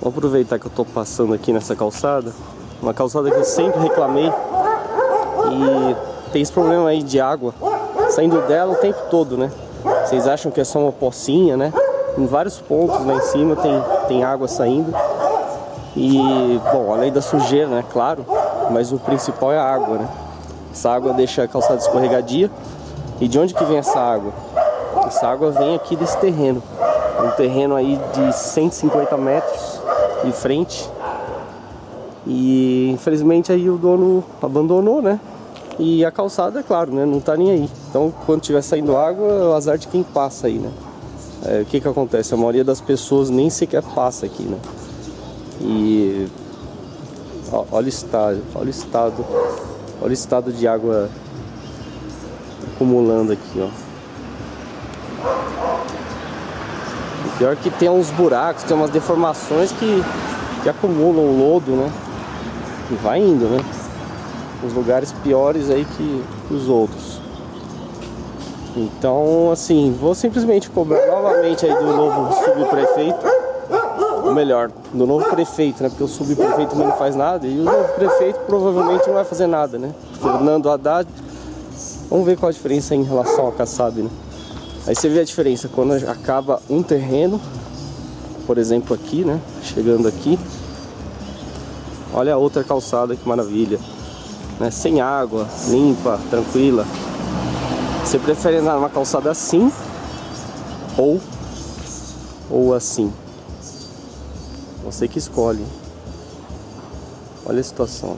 Vou aproveitar que eu tô passando aqui nessa calçada. Uma calçada que eu sempre reclamei. E tem esse problema aí de água saindo dela o tempo todo, né? Vocês acham que é só uma pocinha, né? Em vários pontos lá em cima tem, tem água saindo. E, bom, além da sujeira, né? Claro. Mas o principal é a água, né? Essa água deixa a calçada escorregadia. E de onde que vem essa água? Essa água vem aqui desse terreno. Um terreno aí de 150 metros de frente. E infelizmente aí o dono abandonou, né? E a calçada, é claro, né? Não tá nem aí. Então quando tiver saindo água, é o azar de quem passa aí, né? É, o que que acontece? A maioria das pessoas nem sequer passa aqui, né? E ó, olha o estado, olha o estado, olha o estado de água acumulando aqui, ó. O pior que tem uns buracos, tem umas deformações que, que acumulam lodo, né? E vai indo, né? Os lugares piores aí que, que os outros. Então, assim, vou simplesmente cobrar novamente aí do novo subprefeito, ou melhor, do novo prefeito, né? Porque o subprefeito não faz nada e o novo prefeito provavelmente não vai fazer nada, né? Fernando Haddad, vamos ver qual a diferença em relação ao Kassab, né? Aí você vê a diferença quando acaba um terreno, por exemplo aqui, né? Chegando aqui, olha a outra calçada, que maravilha, né? Sem água, limpa, tranquila. Você prefere andar numa calçada assim ou ou assim? Você que escolhe. Olha a situação.